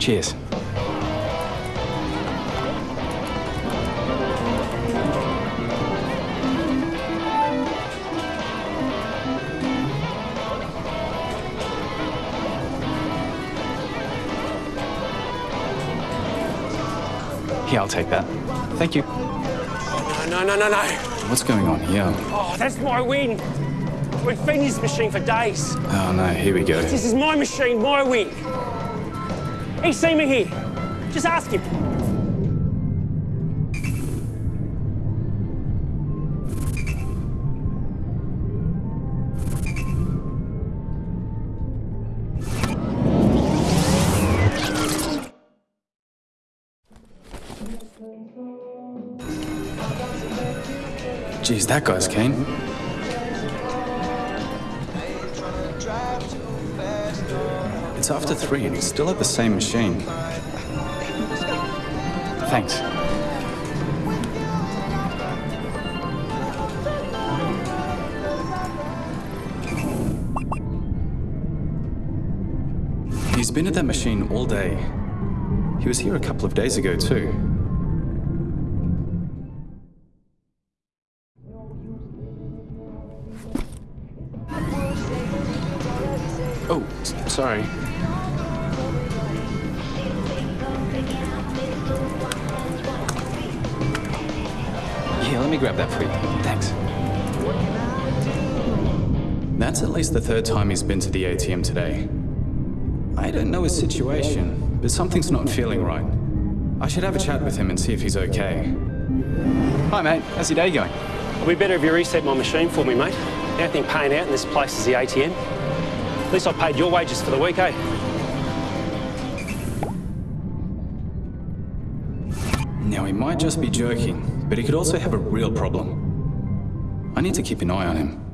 Cheers. Here, I'll take that. Thank you. Oh, No, no, no, no. What's going on here? Oh, that's my win. We've been this machine for days. Oh no, here we go. This is my machine, my win. He's seen me here. Just ask him. Geez, that guy's keen. It's after three and he's still at the same machine. Thanks. He's been at that machine all day. He was here a couple of days ago, too. Oh, sorry. Yeah, let me grab that for you. Thanks. That's at least the third time he's been to the ATM today. I don't know his situation, but something's not feeling right. I should have a chat with him and see if he's okay. Hi, mate. How's your day going? It'll be better if you reset my machine for me, mate. The only thing paying out in this place is the ATM. At least I paid your wages for the week, eh? Now, he might just be joking, but he could also have a real problem. I need to keep an eye on him.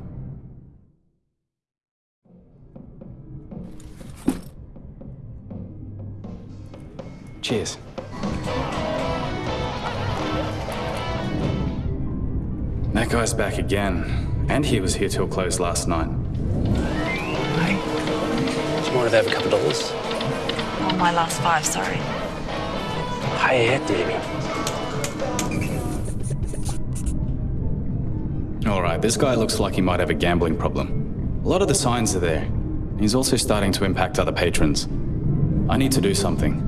Cheers. That guy's back again, and he was here till close last night. Do you mind if I have a couple of dollars? Oh, my last five, sorry. Pay out, Debbie. All right, this guy looks like he might have a gambling problem. A lot of the signs are there. He's also starting to impact other patrons. I need to do something.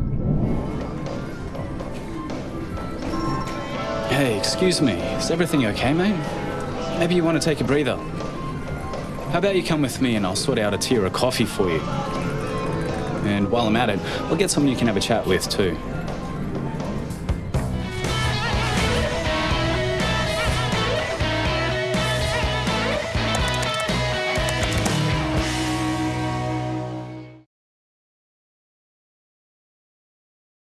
Hey, excuse me. Is everything okay, mate? Maybe you want to take a breather. How about you come with me and I'll sort out a tier of coffee for you? And while I'm at it, I'll get someone you can have a chat with too.